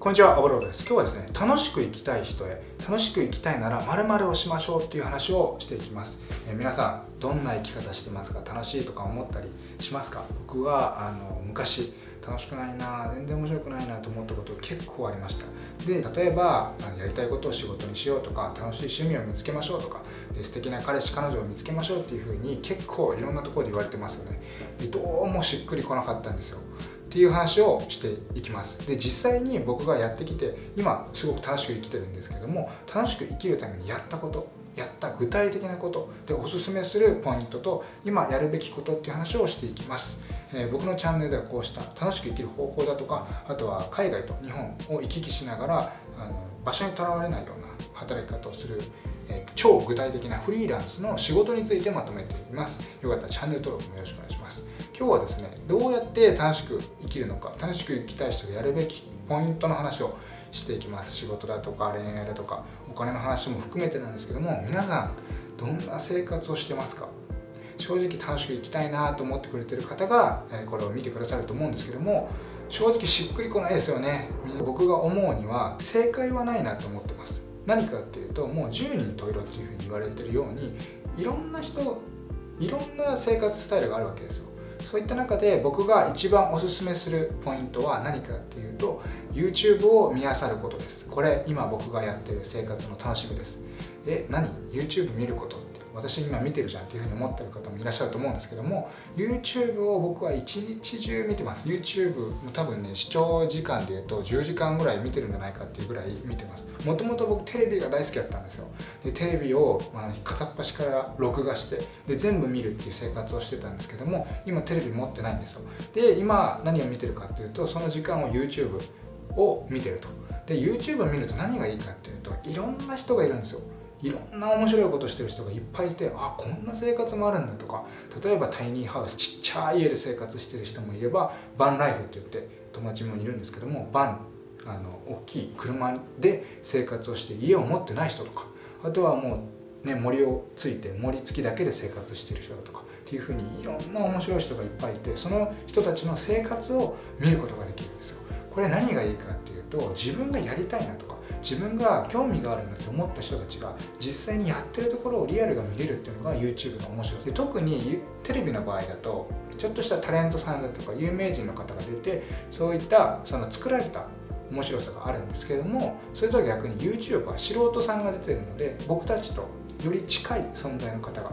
こんにちは、アボローです。今日はですね、楽しく生きたい人へ、楽しく生きたいなら〇〇をしましょうっていう話をしていきます。えー、皆さん、どんな生き方してますか？楽しいとか思ったりしますか？僕は、あの、昔、楽しくないな全然面白くないなと思ったこと結構ありました。で例えばやりたいことを仕事にしようとか楽しい趣味を見つけましょうとか素敵な彼氏彼女を見つけましょうっていうふうに結構いろんなところで言われてますよね。でどうもしっくりこなかったんですよ。っていう話をしていきます。で実際に僕がやってきて今すごく楽しく生きてるんですけども楽しく生きるためにやったことやった具体的なことでおすすめするポイントと今やるべきことっていう話をしていきます、えー、僕のチャンネルではこうした楽しく生きる方法だとかあとは海外と日本を行き来しながらあの場所にとらわれないような働き方をするえ超具体的なフリーランスの仕事についてまとめています。よかったらチャンネル登録もよろしくお願いします。今日はですねどうやって楽しく生きるのか楽しく生きたい人がやるべきポイントの話をしていきます。仕事だとか恋愛だとかお金の話も含めてなんですけども皆さんどんな生活をしてますか？正直楽しく生きたいなと思ってくれてる方がこれを見てくださると思うんですけども正直しっくりこないですよね。僕が思うには正解はないなと思ってます。何かっていうともう10人といろっていうふうに言われてるようにいろんな人いろんな生活スタイルがあるわけですよ。そういった中で僕が一番おすすめするポイントは何かっていうと YouTube を見漁ることです。これ今僕がやってる生活の楽しみです。え何？YouTube 見ること。私今見てるじゃんっていうふうに思ってる方もいらっしゃると思うんですけども YouTube を僕は一日中見てます。YouTube も多分ね視聴時間でいうと10時間ぐらい見てるんじゃないかっていうぐらい見てます。もともと僕テレビが大好きだったんですよ。でテレビを、まあ、片っ端から録画してで全部見るっていう生活をしてたんですけども今テレビ持ってないんですよ。で今何を見てるかっていうとその時間を YouTube を見てると。で YouTube を見ると何がいいかっていうといろんな人がいるんですよ。いろんな面白いことしてる人がいっぱいいてあこんな生活もあるんだとか例えばタイニーハウスちっちゃい家で生活してる人もいればバンライフって言って友達もいるんですけどもバンあの大きい車で生活をして家を持ってない人とかあとはもうね森をついて森付きだけで生活してる人だとかっていうふうにいろんな面白い人がいっぱいいてその人たちの生活を見ることができるんですよ。これ何がいいかっていうと自分がやりたいなとか自分が興味があるんだって思った人たちが実際にやってるところをリアルが見れるっていうのが YouTube の面白さ。で特にテレビの場合だとちょっとしたタレントさんだとか有名人の方が出てそういったその作られた面白さがあるんですけどもそれとは逆に YouTube は素人さんが出てるので僕たちとより近い存在の方が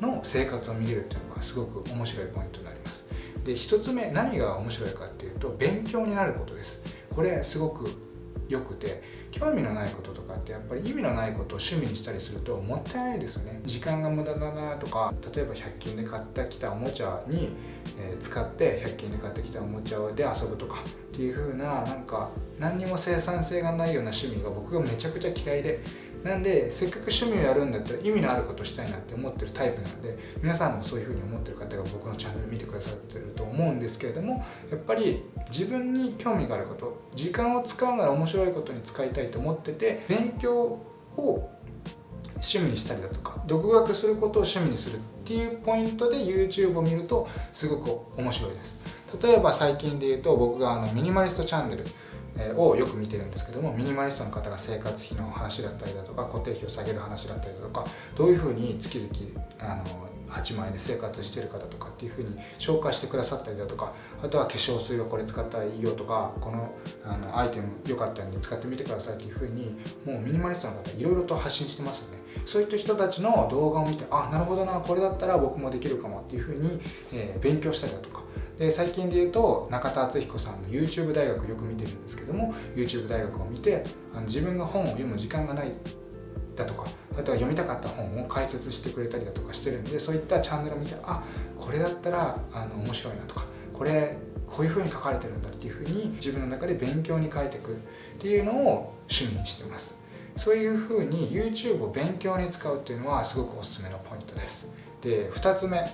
の生活を見れるっていうのがすごく面白いポイントになります。で1つ目何が面白いかっていうと勉強になることです。これすごく良くて。興味のないこととかってやっぱり意味のないことを趣味にしたりするともったいないですよね。時間が無駄だなとか例えば100均で買ってきたおもちゃに、え、使って100均で買ってきたおもちゃで遊ぶとかっていう風ななんか何にも生産性がないような趣味が僕がめちゃくちゃ嫌いでなんでせっかく趣味をやるんだったら意味のあることしたいなって思ってるタイプなんで皆さんもそういうふうに思ってる方が僕のチャンネル見てくださってると思うんですけれどもやっぱり自分に興味があること時間を使うなら面白いことに使いたいと思ってて勉強を趣味にしたりだとか独学することを趣味にするっていうポイントで YouTube を見るとすごく面白いです。例えば最近で言うと僕があのミニマリストチャンネルをよく見てるんですけどもミニマリストの方が生活費の話だったりだとか固定費を下げる話だったりだとかどういうふうに月々あの8万円で生活してる方とかっていうふうに紹介してくださったりだとかあとは化粧水をこれ使ったらいいよとかこのあのアイテム良かったんで使ってみてくださいっていうふうにもうミニマリストの方いろいろと発信してますよね。そういった人たちの動画を見てあなるほどなこれだったら僕もできるかもっていうふうに、えー、勉強したりだとかで最近で言うと中田敦彦さんの YouTube 大学よく見てるんですけども YouTube 大学を見てあの自分が本を読む時間がないだとかあとは読みたかった本を解説してくれたりだとかしてるんでそういったチャンネルを見たらあこれだったらあの面白いなとかこれこういうふうに書かれてるんだっていうふうに自分の中で勉強に変えていくっていうのを趣味にしてます。そういうふうに YouTube を勉強に使うっていうのはすごくおすすめのポイントです。で2つ目。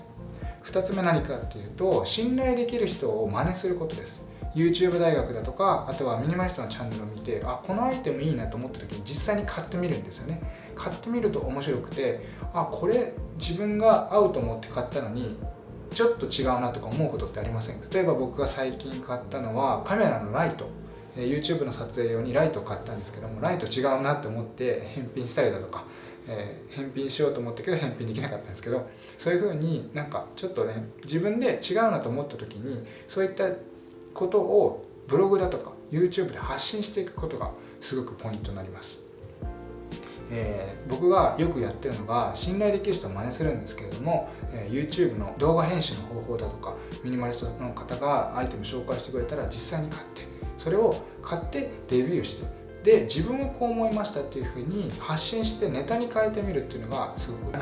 2つ目何かっていうと信頼できる人を真似することです。YouTube 大学だとかあとはミニマリストのチャンネルを見てあこのアイテムいいなと思った時に実際に買ってみるんですよね。買ってみると面白くてあこれ自分が合うと思って買ったのにちょっと違うなとか思うことってありません例えば僕が最近買ったのはカメラのライト。YouTube の撮影用にライトを買ったんですけどもライト違うなって思って返品したりだとか、えー、返品しようと思ったけど返品できなかったんですけどそういう風になんかちょっとね自分で違うなと思った時にそういったことをブログだとか YouTube で発信していくことがすごくポイントになります。えー、僕がよくやってるのが信頼できる人を真似するんですけれども、えー、YouTube の動画編集の方法だとかミニマリストの方がアイテム紹介してくれたら実際に買ってそれを買ってレビューしてで自分はこう思いましたっていうふうに発信してネタに変えてみるっていうのがすごく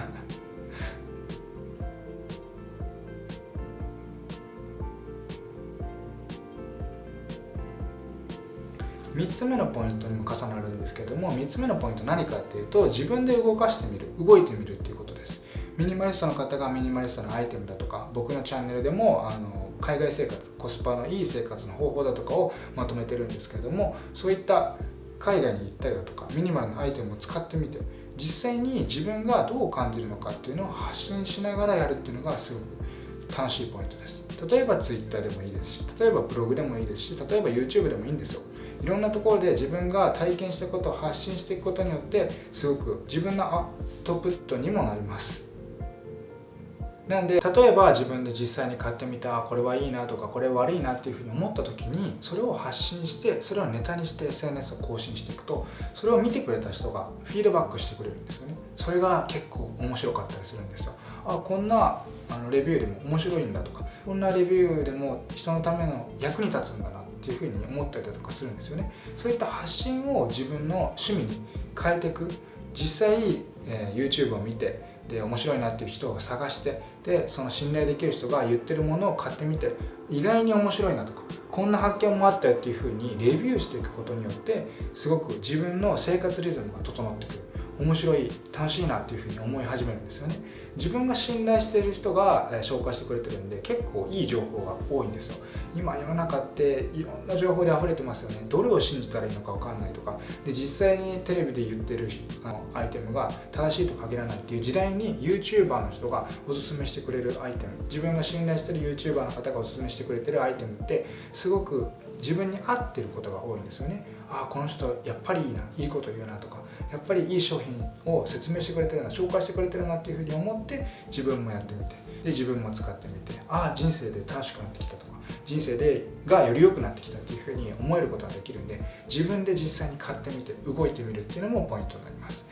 3つ目のポイントにも重なるんですけども3つ目のポイント何かっていうと自分で動かしてみる動いてみるっていうことです。ミニマリストの方がミニマリストのアイテムだとか僕のチャンネルでもあの海外生活コスパのいい生活の方法だとかをまとめてるんですけれどもそういった海外に行ったりだとかミニマルなアイテムを使ってみて実際に自分がどう感じるのかっていうのを発信しながらやるっていうのがすごく楽しいポイントです。例えば Twitter でもいいですし例えばブログでもいいですし例えば YouTube でもいいんですよ。いろんなところで自分が体験したことを発信していくことによってすごく自分のアウトプットにもなります。なんで例えば自分で実際に買ってみたこれはいいなとかこれ悪いなっていうふうに思った時にそれを発信してそれをネタにして SNS を更新していくとそれを見てくれた人がフィードバックしてくれるんですよね。それが結構面白かったりするんですよ。あこんなあのレビューでも面白いんだとかこんなレビューでも人のための役に立つんだなっていうふうに思ったりだとかするんですよね。そういった発信を自分の趣味に変えていく。実際、えー、YouTube を見てで面白いなっていう人を探してでその信頼できる人が言ってるものを買ってみて意外に面白いなとかこんな発見もあったよっていうふうにレビューしていくことによってすごく自分の生活リズムが整ってくる。面白い楽しいなっていうふうに思い始めるんですよね。自分が信頼している人が紹介してくれてるんで結構いい情報が多いんですよ。今世の中っていろんな情報で溢れてますよね。どれを信じたらいいのか分かんないとか。で実際にテレビで言ってるあのアイテムが正しいと限らないっていう時代に YouTuber の人がおすすめしてくれるアイテム。自分が信頼してる YouTuber の方がおすすめしてくれてるアイテムってすごく自分に合ってることが多いんですよね。ああこの人やっぱりいいないいこと言うなとかやっぱりいい商品を説明してくれてるな紹介してくれてるなっていうふうに思って自分もやってみてで自分も使ってみてああ人生で楽しくなってきたとか人生でがより良くなってきたっていうふうに思えることができるんで自分で実際に買ってみて動いてみるっていうのもポイントになります。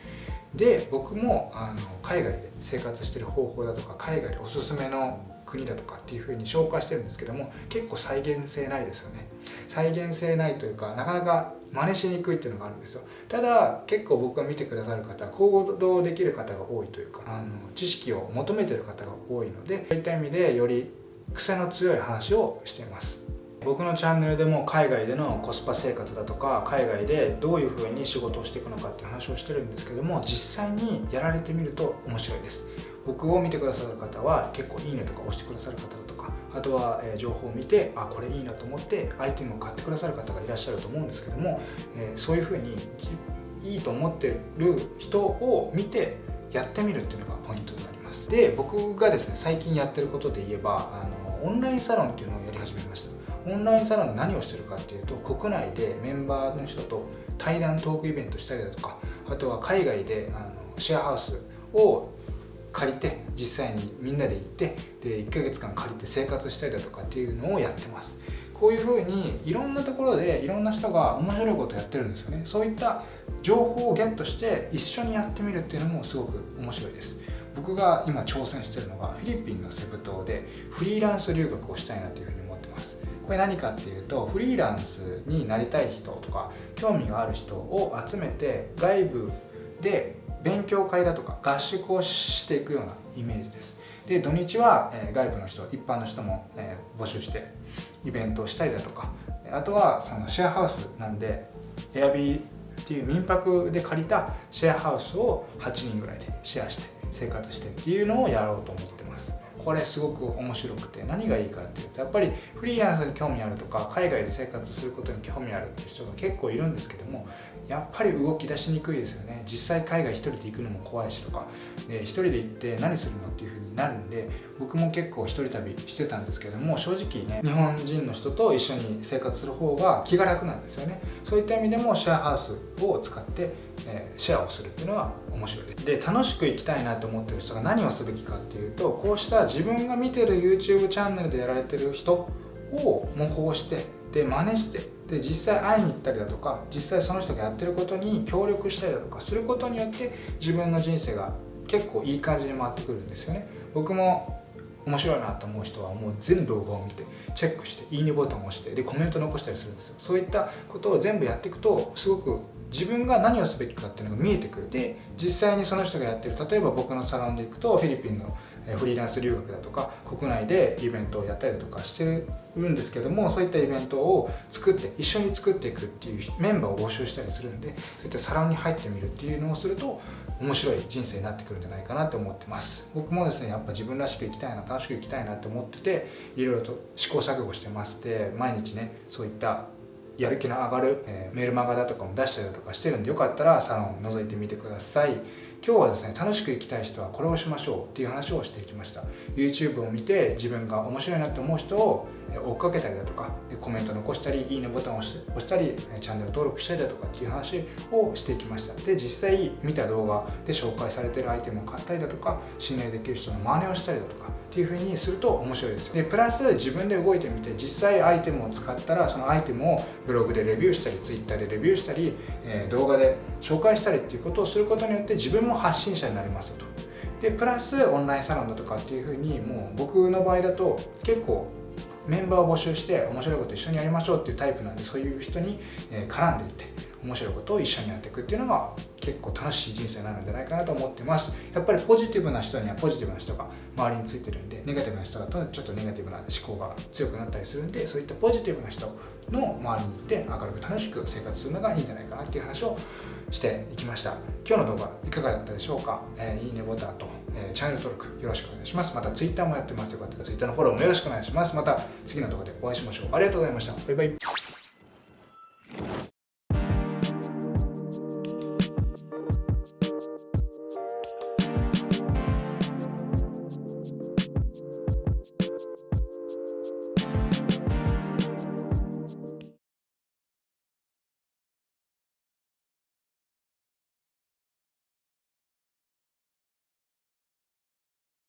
で僕もあの海外で生活してる方法だとか海外でおすすめの国だとかっていうふうに紹介してるんですけども結構再現性ないですよね。再現性ないというかなかなか真似しにくいっていうのがあるんですよ。ただ結構僕が見てくださる方行動できる方が多いというかあの知識を求めてる方が多いのでそういった意味でより癖の強い話をしています。僕のチャンネルでも海外でのコスパ生活だとか海外でどういう風に仕事をしていくのかっていう話をしてるんですけども実際にやられてみると面白いです。僕を見てくださる方は結構いいねとか押してくださる方だとかあとは、情報を見てあこれいいなと思ってアイテムを買ってくださる方がいらっしゃると思うんですけども、えそういうふうにいいと思ってる人を見てやってみるっていうのがポイントになります。で僕がですね最近やってることで言えばあのオンラインサロンっていうのをやり始めました。オンラインサロンで何をしてるかっていうと国内でメンバーの人と対談トークイベントしたりだとかあとは海外であのシェアハウスを借りて実際にみんなで行ってで1ヶ月間借りて生活したりだとかっていうのをやってます。こういうふうにいろんなところでいろんな人が面白いことをやってるんですよね。そういった情報をゲットして一緒にやってみるっていうのもすごく面白いです。僕が今挑戦してるのがフィリピンのセブ島でフリーランス留学をしたいなというふうにこれ何かっていうとフリーランスになりたい人とか興味がある人を集めて外部で勉強会だとか合宿をしていくようなイメージです。で土日は、外部の人一般の人も、募集してイベントをしたりだとか。あとはそのシェアハウスなんでエアビーっていう民泊で借りたシェアハウスを8人ぐらいでシェアして生活してっていうのをやろうと思ってます。これすごく面白くて何がいいかっていうとやっぱりフリーランスに興味あるとか海外で生活することに興味あるっていう人が結構いるんですけどもやっぱり動き出しにくいですよね。実際海外一人で行くのも怖いしとか。で一人で行って何するのっていう風になるんで僕も結構一人旅してたんですけども正直ね日本人の人と一緒に生活する方が気が楽なんですよね。そういった意味でもシェアハウスを使ってえシェアをするっていうのは面白いです。で楽しく生きたいなと思ってる人が何をすべきかっていうとこうした自分が見てる YouTube チャンネルでやられてる人を模倣してで真似してで実際会いに行ったりだとか実際その人がやってることに協力したりだとかすることによって自分の人生が結構いい感じに回ってくるんですよね。僕も面白いなと思う人はもう全動画を見てチェックしていいねボタンを押してでコメント残したりするんですよ。そういったことを全部やっていくとすごく自分が何をすべきかっていうのが見えてくる。で実際にその人がやってる例えば僕のサロンで行くとフィリピンのフリーランス留学だとか国内でイベントをやったりだとかしてるんですけどもそういったイベントを作って一緒に作っていくっていうメンバーを募集したりするんでそういったサロンに入ってみるっていうのをすると面白い人生になってくるんじゃないかなと思ってます。僕もですねやっぱ自分らしく生きたいな楽しく生きたいなと思ってていろいろと試行錯誤してまして毎日ねそういったやる気の上がる、えー、メールマガだとかも出したりだとかしてるんでよかったらサロンを覗いてみてください。今日はですね楽しく生きたい人はこれをしましょうっていう話をしていきました。YouTube を見て自分が面白いなって思う人を追っかけたりだとかコメント残したりいいねボタンを押したりチャンネル登録したりだとかっていう話をしていきました。で実際見た動画で紹介されてるアイテムを買ったりだとか信頼できる人の真似をしたりだとかっていう風にすると面白いですよ。でプラス自分で動いてみて実際アイテムを使ったらそのアイテムをブログでレビューしたり Twitter でレビューしたり、え動画で紹介したりっていうことをすることによって自分も発信者になりますと。でプラスオンラインサロンだとかっていう風にもう僕の場合だと結構メンバーを募集して面白いこと一緒にやりましょうっていうタイプなんでそういう人に絡んでいって面白いことを一緒にやっていくっていうのが結構楽しい人生になるんじゃないかなと思ってます。やっぱりポジティブな人にはポジティブな人が周りについてるんでネガティブな人だとちょっとネガティブな思考が強くなったりするんでそういったポジティブな人の周りに行って明るく楽しく生活するのがいいんじゃないかなっていう話をしていきました。今日の動画いかがだったでしょうか、えー、いいねボタンと、えー、チャンネル登録よろしくお願いします。また Twitter もやってます。よかったら Twitter のフォローもよろしくお願いします。また次の動画でお会いしましょう。ありがとうございました。バイバイ。